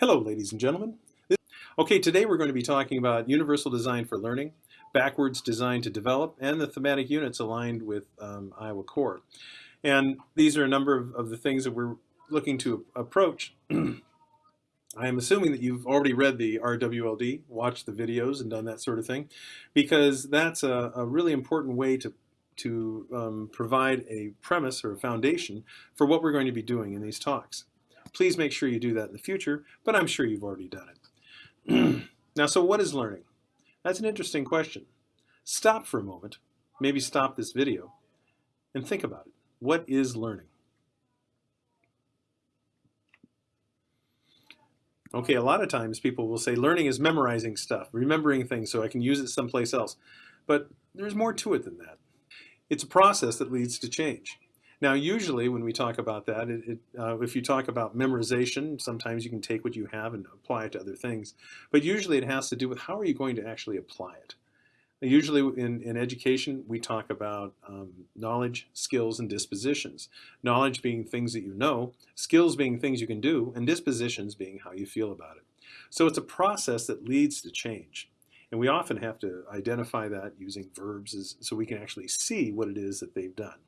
Hello, ladies and gentlemen. Okay, today we're going to be talking about universal design for learning, backwards design to develop, and the thematic units aligned with um, Iowa Core. And these are a number of, of the things that we're looking to approach. I am assuming that you've already read the RWLD, watched the videos and done that sort of thing, because that's a, a really important way to, to um, provide a premise or a foundation for what we're going to be doing in these talks. Please make sure you do that in the future, but I'm sure you've already done it. now, so what is learning? That's an interesting question. Stop for a moment, maybe stop this video, and think about it. What is learning? Okay, a lot of times people will say learning is memorizing stuff, remembering things so I can use it someplace else. But there's more to it than that. It's a process that leads to change. Now, usually when we talk about that, it, it, uh, if you talk about memorization, sometimes you can take what you have and apply it to other things. But usually it has to do with how are you going to actually apply it. Usually in, in education, we talk about um, knowledge, skills, and dispositions. Knowledge being things that you know, skills being things you can do, and dispositions being how you feel about it. So it's a process that leads to change. And we often have to identify that using verbs as, so we can actually see what it is that they've done.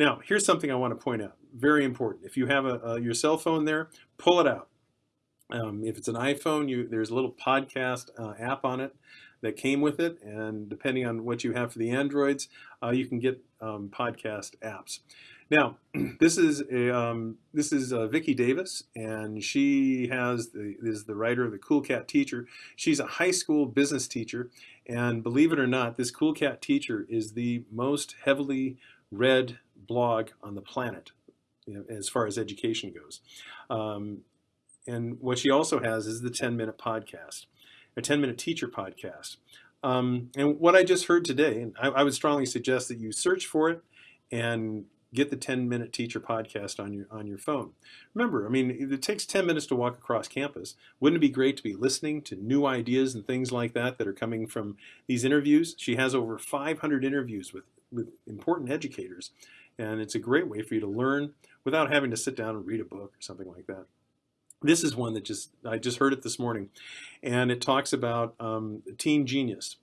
Now, here's something I want to point out. Very important. If you have a, a your cell phone there, pull it out. Um, if it's an iPhone, you, there's a little podcast uh, app on it that came with it, and depending on what you have for the Androids, uh, you can get um, podcast apps. Now, this is a, um, this is uh, Vicki Davis, and she has the, is the writer of the Cool Cat Teacher. She's a high school business teacher, and believe it or not, this Cool Cat Teacher is the most heavily read blog on the planet as far as education goes. Um, and what she also has is the 10 minute podcast, a 10 minute teacher podcast. Um, and what I just heard today, and I, I, would strongly suggest that you search for it and get the 10 minute teacher podcast on your on your phone. Remember, I mean, it takes 10 minutes to walk across campus. Wouldn't it be great to be listening to new ideas and things like that that are coming from these interviews? She has over 500 interviews with, with important educators and it's a great way for you to learn without having to sit down and read a book or something like that. This is one that just, I just heard it this morning, and it talks about um, teen genius.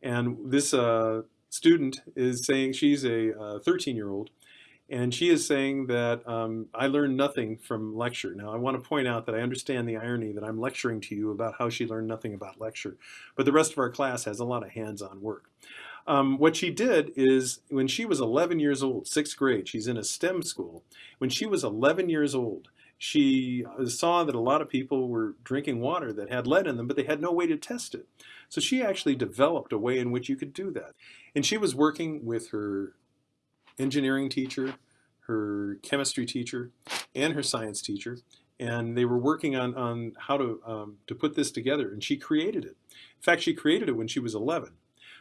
And this uh, student is saying, she's a 13-year-old, uh, and she is saying that um, I learned nothing from lecture. Now, I want to point out that I understand the irony that I'm lecturing to you about how she learned nothing about lecture, but the rest of our class has a lot of hands-on work. Um, what she did is when she was 11 years old, sixth grade, she's in a STEM school. When she was 11 years old, she saw that a lot of people were drinking water that had lead in them, but they had no way to test it. So she actually developed a way in which you could do that. And she was working with her engineering teacher, her chemistry teacher, and her science teacher. And they were working on, on how to, um, to put this together, and she created it. In fact, she created it when she was 11.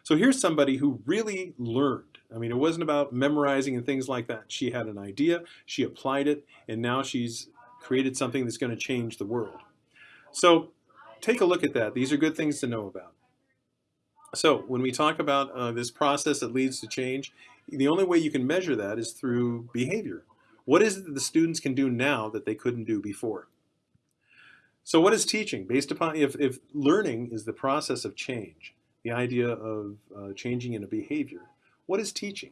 So here's somebody who really learned. I mean, it wasn't about memorizing and things like that. She had an idea, she applied it, and now she's created something that's going to change the world. So take a look at that. These are good things to know about. So when we talk about uh, this process that leads to change, the only way you can measure that is through behavior. What is it that the students can do now that they couldn't do before? So what is teaching? Based upon, if, if learning is the process of change, the idea of uh, changing in a behavior. What is teaching?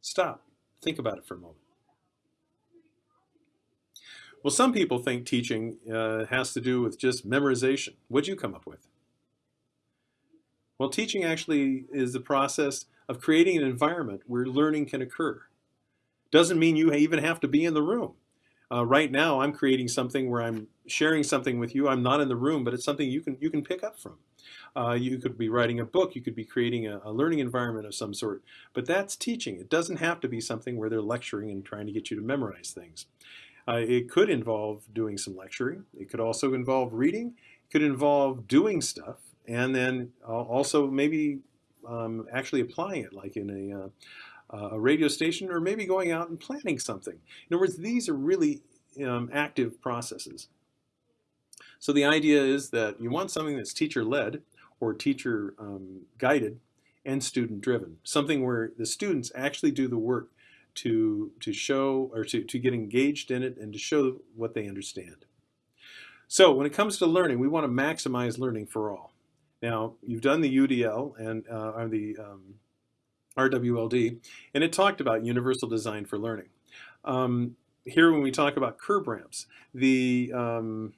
Stop. Think about it for a moment. Well, some people think teaching uh, has to do with just memorization. What'd you come up with? Well, teaching actually is the process of creating an environment where learning can occur. Doesn't mean you even have to be in the room. Uh, right now, I'm creating something where I'm sharing something with you. I'm not in the room, but it's something you can you can pick up from. Uh, you could be writing a book. You could be creating a, a, learning environment of some sort. But that's teaching. It doesn't have to be something where they're lecturing and trying to get you to memorize things. Uh, it could involve doing some lecturing. It could also involve reading. It could involve doing stuff, and then also maybe um, actually applying it, like in a uh, a radio station, or maybe going out and planning something. In other words, these are really um, active processes. So the idea is that you want something that's teacher-led or teacher-guided um, and student-driven, something where the students actually do the work to, to show or to, to get engaged in it and to show what they understand. So when it comes to learning, we want to maximize learning for all. Now, you've done the UDL and uh, the um, RWLD, and it talked about universal design for learning. Um, here, when we talk about curb ramps, the um,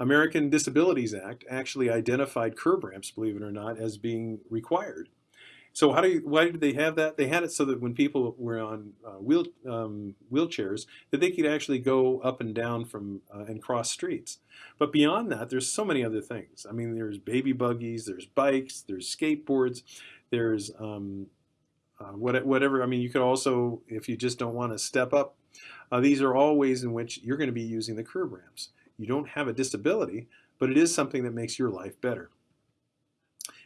American Disabilities Act actually identified curb ramps, believe it or not, as being required. So how do you, why did they have that? They had it so that when people were on uh, wheel, um, wheelchairs, that they could actually go up and down from uh, and cross streets. But beyond that, there's so many other things. I mean, there's baby buggies, there's bikes, there's skateboards, there's um, uh, whatever. I mean, you could also, if you just don't want to step up, uh, these are all ways in which you're going to be using the curb ramps. You don't have a disability, but it is something that makes your life better.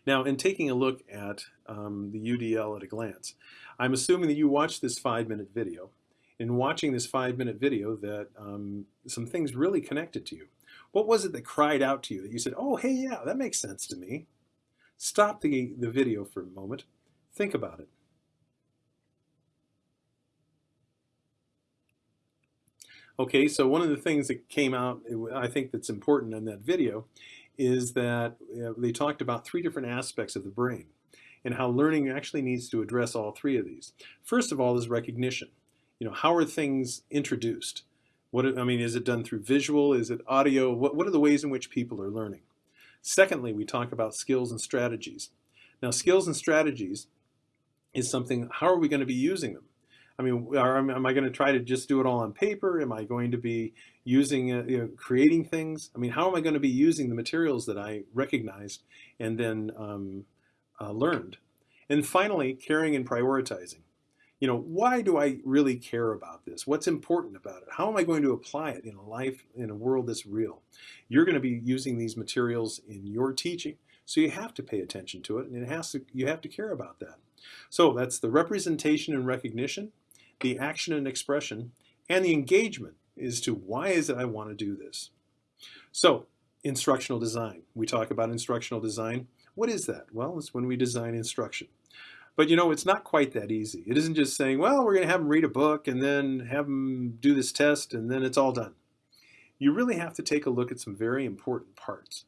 Now, in taking a look at um, the UDL at a glance, I'm assuming that you watched this five-minute video. In watching this five-minute video that um, some things really connected to you. What was it that cried out to you that you said, oh, hey, yeah, that makes sense to me? Stop the, the video for a moment. Think about it. Okay, so one of the things that came out, I think that's important in that video, is that uh, they talked about three different aspects of the brain and how learning actually needs to address all three of these. First of all is recognition. You know, how are things introduced? What I mean, is it done through visual? Is it audio? What, what are the ways in which people are learning? Secondly, we talk about skills and strategies. Now, skills and strategies is something, how are we going to be using them? I mean, are, am I going to try to just do it all on paper? Am I going to be using, uh, you know, creating things? I mean, how am I going to be using the materials that I recognized and then um, uh, learned? And finally, caring and prioritizing. You know, why do I really care about this? What's important about it? How am I going to apply it in a life, in a world that's real? You're going to be using these materials in your teaching, so you have to pay attention to it, and it has to, you have to care about that. So that's the representation and recognition, the action and expression, and the engagement as to why is it I want to do this. So instructional design. We talk about instructional design. What is that? Well, it's when we design instruction. But you know, it's not quite that easy. It isn't just saying, well, we're going to have them read a book and then have them do this test and then it's all done. You really have to take a look at some very important parts.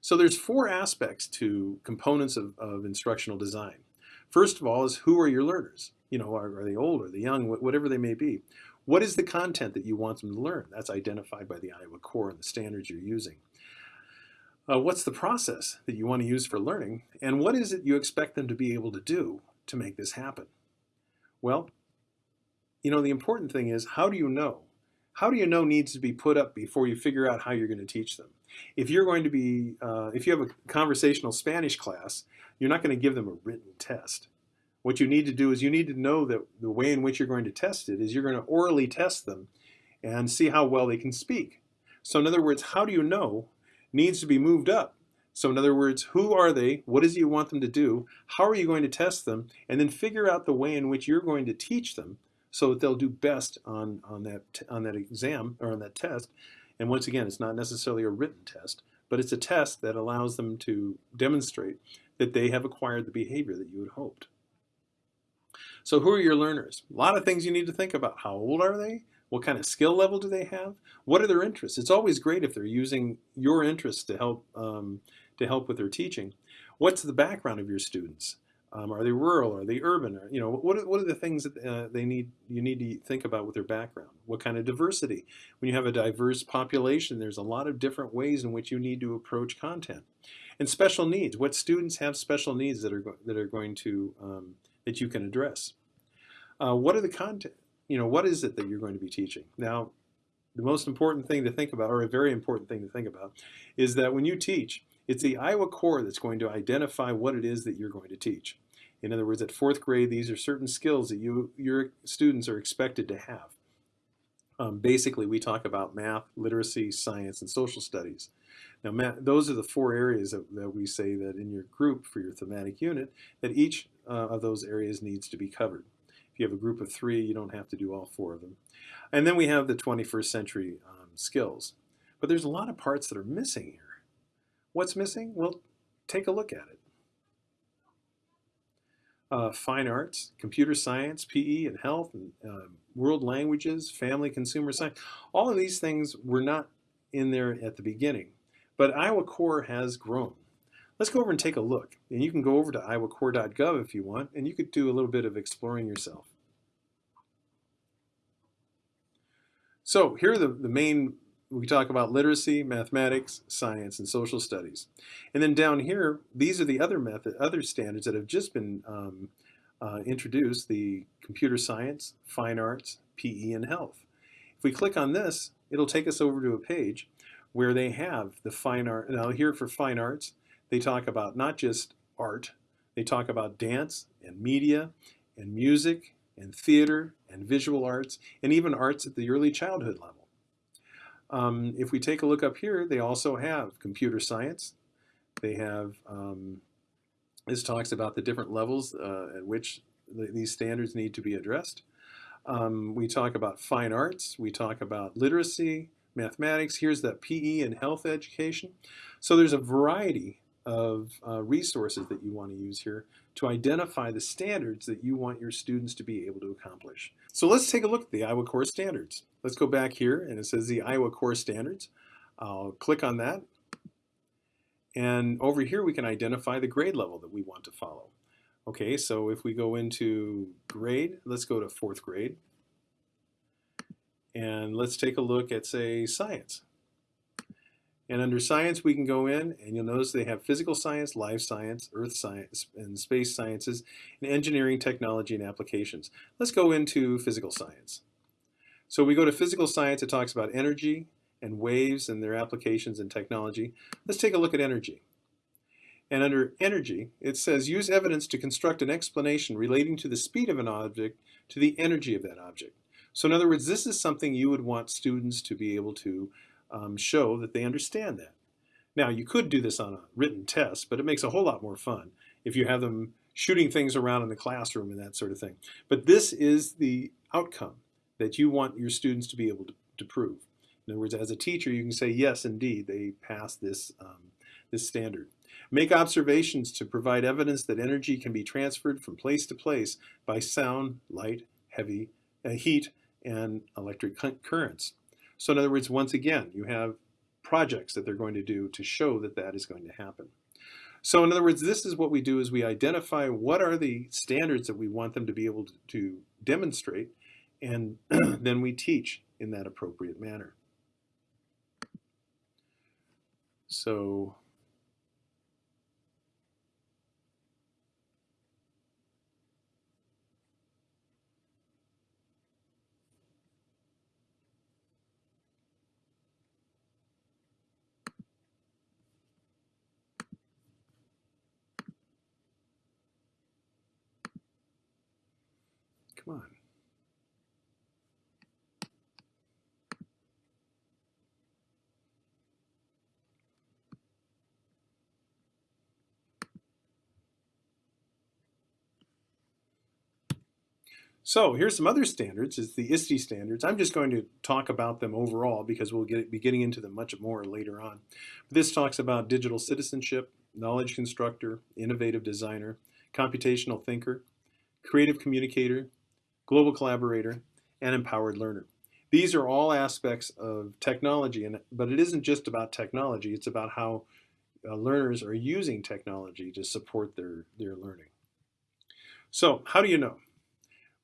So there's four aspects to components of, of instructional design. First of all is who are your learners? You know, are, are they old, are they young, whatever they may be. What is the content that you want them to learn? That's identified by the Iowa Core and the standards you're using. Uh, what's the process that you want to use for learning? And what is it you expect them to be able to do to make this happen? Well, you know, the important thing is how do you know? How do you know needs to be put up before you figure out how you're going to teach them? If you're going to be, uh, if you have a conversational Spanish class, you're not going to give them a written test. What you need to do is you need to know that the way in which you're going to test it is you're going to orally test them and see how well they can speak. So in other words, how do you know needs to be moved up. So in other words, who are they? What is it you want them to do? How are you going to test them? And then figure out the way in which you're going to teach them so that they'll do best on, on, that, on that exam or on that test. And once again, it's not necessarily a written test, but it's a test that allows them to demonstrate that they have acquired the behavior that you had hoped. So who are your learners? A lot of things you need to think about. How old are they? What kind of skill level do they have? What are their interests? It's always great if they're using your interests to help um, to help with their teaching. What's the background of your students? Um, are they rural? Are they urban? You know, what are, what are the things that uh, they need? You need to think about with their background. What kind of diversity? When you have a diverse population, there's a lot of different ways in which you need to approach content. And special needs. What students have special needs that are that are going to um, that you can address? Uh, what are the content? You know, what is it that you're going to be teaching? Now, the most important thing to think about, or a very important thing to think about, is that when you teach, it's the Iowa Core that's going to identify what it is that you're going to teach. In other words, at fourth grade, these are certain skills that you your students are expected to have. Um, basically, we talk about math, literacy, science, and social studies. Now, those are the four areas that, that, we say that in your group for your thematic unit, that each uh, of those areas needs to be covered. If you have a group of three, you don't have to do all four of them. And then we have the 21st century um, skills. But there's a lot of parts that are missing here. What's missing? Well, take a look at it. uh, fine arts, computer science, PE, and health, and uh, world languages, family, consumer science. All of these things were not in there at the beginning, but Iowa Core has grown. Let's go over and take a look. And you can go over to iowacore.gov if you want, and you could do a little bit of exploring yourself. So here are the, the main, we talk about literacy, mathematics, science, and social studies. And then down here, these are the other method, other standards that have just been um, uh, introduced, the computer science, fine arts, PE, and health. If we click on this, it'll take us over to a page where they have the fine art. Now here for fine arts, they talk about not just art, they talk about dance and media and music and theater and visual arts, and even arts at the early childhood level. Um, if we take a look up here, they also have computer science. They have, um, this talks about the different levels uh, at which the, these standards need to be addressed. Um, we talk about fine arts, we talk about literacy, mathematics, here's the PE and health education. So there's a variety of uh, resources that you want to use here to identify the standards that you want your students to be able to accomplish. So let's take a look at the Iowa Core Standards. Let's go back here and it says the Iowa Core Standards. I'll click on that. And over here we can identify the grade level that we want to follow. Okay, so if we go into grade, let's go to fourth grade. And let's take a look at, say, science. And under science, we can go in and you'll notice they have physical science, life science, earth science, and space sciences, and engineering, technology, and applications. Let's go into physical science. So we go to physical science, it talks about energy and waves and their applications in technology. Let's take a look at energy. And under energy, it says use evidence to construct an explanation relating to the speed of an object to the energy of that object. So in other words, this is something you would want students to be able to um, show that they understand that. Now, you could do this on a written test, but it makes a whole lot more fun if you have them shooting things around in the classroom and that sort of thing. But this is the outcome that you want your students to be able to, to prove. In other words, as a teacher, you can say, yes, indeed, they passed this, um, this standard. Make observations to provide evidence that energy can be transferred from place to place by sound, light, heavy, uh, heat, and electric currents. So in other words, once again, you have projects that they're going to do to show that that is going to happen. So in other words, this is what we do is we identify what are the standards that we want them to be able to demonstrate, and then we teach in that appropriate manner. So Come on. So here's some other standards, is the ISTE standards. I'm just going to talk about them overall because we'll get, be getting into them much more later on. This talks about digital citizenship, knowledge constructor, innovative designer, computational thinker, creative communicator, global collaborator, and empowered learner. These are all aspects of technology, and, but it isn't just about technology, it's about how uh, learners are using technology to support their, their learning. So how do you know?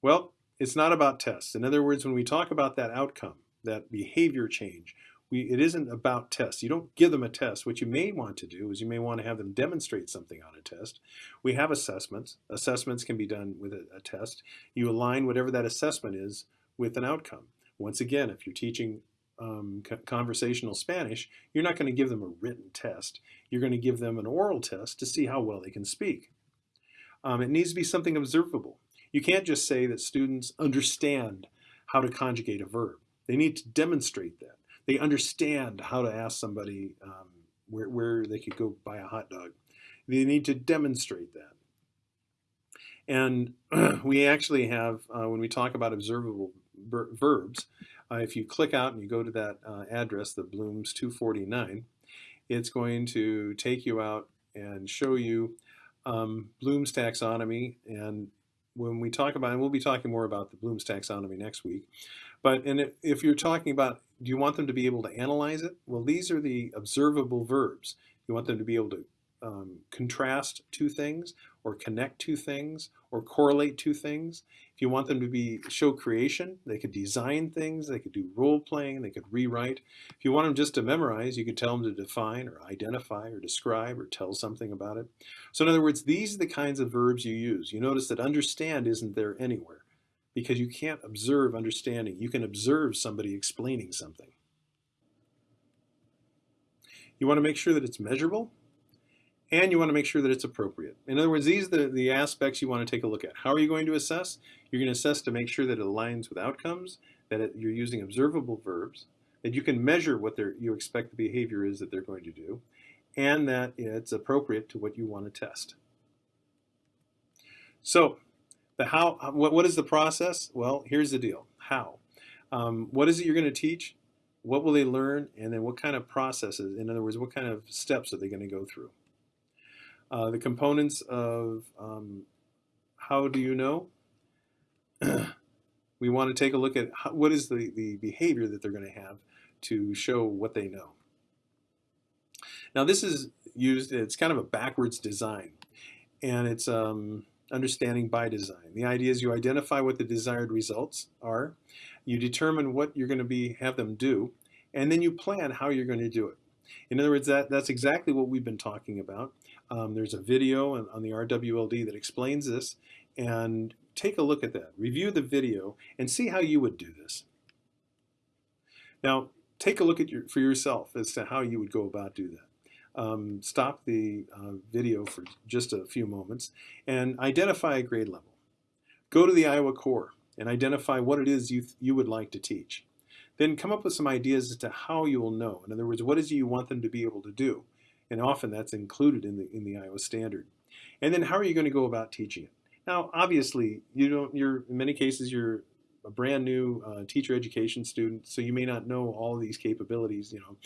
Well, it's not about tests. In other words, when we talk about that outcome, that behavior change, we, it isn't about tests. You don't give them a test. What you may want to do is you may want to have them demonstrate something on a test. We have assessments. Assessments can be done with a, a test. You align whatever that assessment is with an outcome. Once again, if you're teaching um, conversational Spanish, you're not going to give them a written test. You're going to give them an oral test to see how well they can speak. Um, it needs to be something observable. You can't just say that students understand how to conjugate a verb. They need to demonstrate that they understand how to ask somebody um, where, where they could go buy a hot dog. They need to demonstrate that. And we actually have, uh, when we talk about observable verbs, uh, if you click out and you go to that uh, address, the Bloom's 249, it's going to take you out and show you um, Bloom's taxonomy. And when we talk about, and we'll be talking more about the Bloom's taxonomy next week. But and if you're talking about, do you want them to be able to analyze it? Well, these are the observable verbs. You want them to be able to um, contrast two things or connect two things or correlate two things. If you want them to be show creation, they could design things, they could do role playing, they could rewrite. If you want them just to memorize, you could tell them to define or identify or describe or tell something about it. So in other words, these are the kinds of verbs you use. You notice that understand isn't there anywhere because you can't observe understanding. You can observe somebody explaining something. You want to make sure that it's measurable and you want to make sure that it's appropriate. In other words, these are the, the aspects you want to take a look at. How are you going to assess? You're going to assess to make sure that it aligns with outcomes, that it, you're using observable verbs, that you can measure what you expect the behavior is that they're going to do, and that it's appropriate to what you want to test. So, the how, what, what is the process? Well, here's the deal. How? Um, what is it you're going to teach? What will they learn? And then what kind of processes, in other words, what kind of steps are they going to go through? Uh, the components of um, how do you know? we want to take a look at how, what is the, the behavior that they're going to have to show what they know. Now this is used, it's kind of a backwards design and it's um, understanding by design. The idea is you identify what the desired results are, you determine what you're going to be have them do, and then you plan how you're going to do it. In other words, that, that's exactly what we've been talking about. Um, there's a video on, on the RWLD that explains this, and take a look at that. Review the video and see how you would do this. Now, take a look at your, for yourself as to how you would go about do that. Um, stop the uh, video for just a few moments and identify a grade level. Go to the Iowa Core and identify what it is you, you would like to teach. Then come up with some ideas as to how you will know. In other words, what is it you want them to be able to do? And often that's included in the, in the Iowa standard. And then how are you going to go about teaching it? Now, obviously, you don't, you're, in many cases, you're a brand new uh, teacher education student, so you may not know all these capabilities, you know,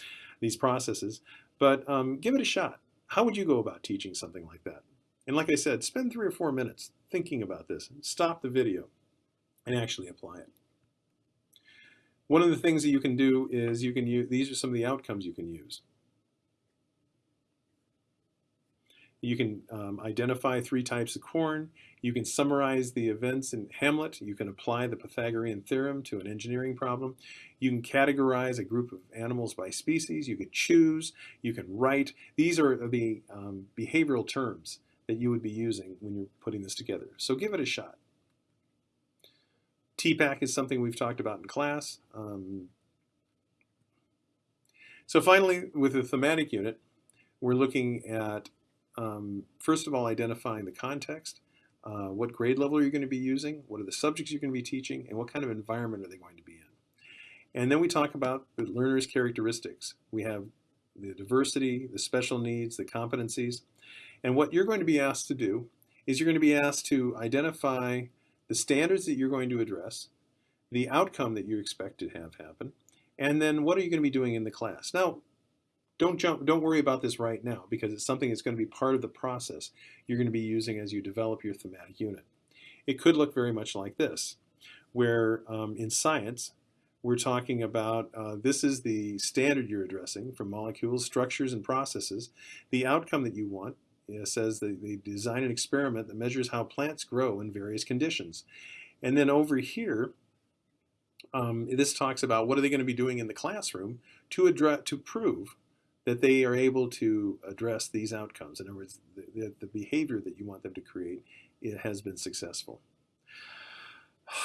these processes, but um, give it a shot. How would you go about teaching something like that? And like I said, spend three or four minutes thinking about this. Stop the video and actually apply it. One of the things that you can do is you can use, these are some of the outcomes you can use. You can um, identify three types of corn. You can summarize the events in Hamlet. You can apply the Pythagorean theorem to an engineering problem. You can categorize a group of animals by species. You can choose. You can write. These are the um, behavioral terms that you would be using when you're putting this together. So give it a shot. TPACK is something we've talked about in class. Um, so finally, with the thematic unit, we're looking at um, first of all, identifying the context, uh, what grade level are you going to be using, what are the subjects you're going to be teaching, and what kind of environment are they going to be in. And then we talk about the learner's characteristics. We have the diversity, the special needs, the competencies. And what you're going to be asked to do is you're going to be asked to identify the standards that you're going to address, the outcome that you expect to have happen, and then what are you going to be doing in the class. Now, don't jump, don't worry about this right now because it's something that's going to be part of the process you're going to be using as you develop your thematic unit. It could look very much like this, where um, in science, we're talking about uh, this is the standard you're addressing for molecules, structures, and processes. The outcome that you want says that they design an experiment that measures how plants grow in various conditions. And then over here, um, this talks about what are they going to be doing in the classroom to address to prove that they are able to address these outcomes. In other words, the, the, behavior that you want them to create it has been successful.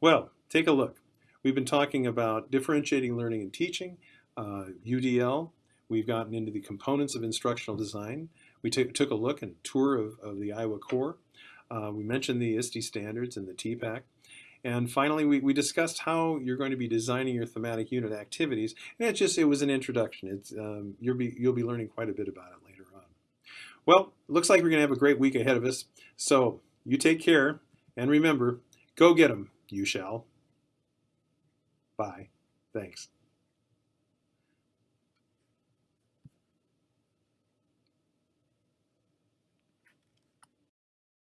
Well, take a look. We've been talking about differentiating learning and teaching, uh, UDL. We've gotten into the components of instructional design. We took a look and tour of, of the Iowa Core. Uh, we mentioned the ISTE standards and the TPACK. And finally, we, we discussed how you're going to be designing your thematic unit activities. And it's just, it was an introduction. It's, um, you'll, be, you'll be learning quite a bit about it later on. Well, looks like we're going to have a great week ahead of us. So you take care. And remember, go get them, you shall. Bye. Thanks.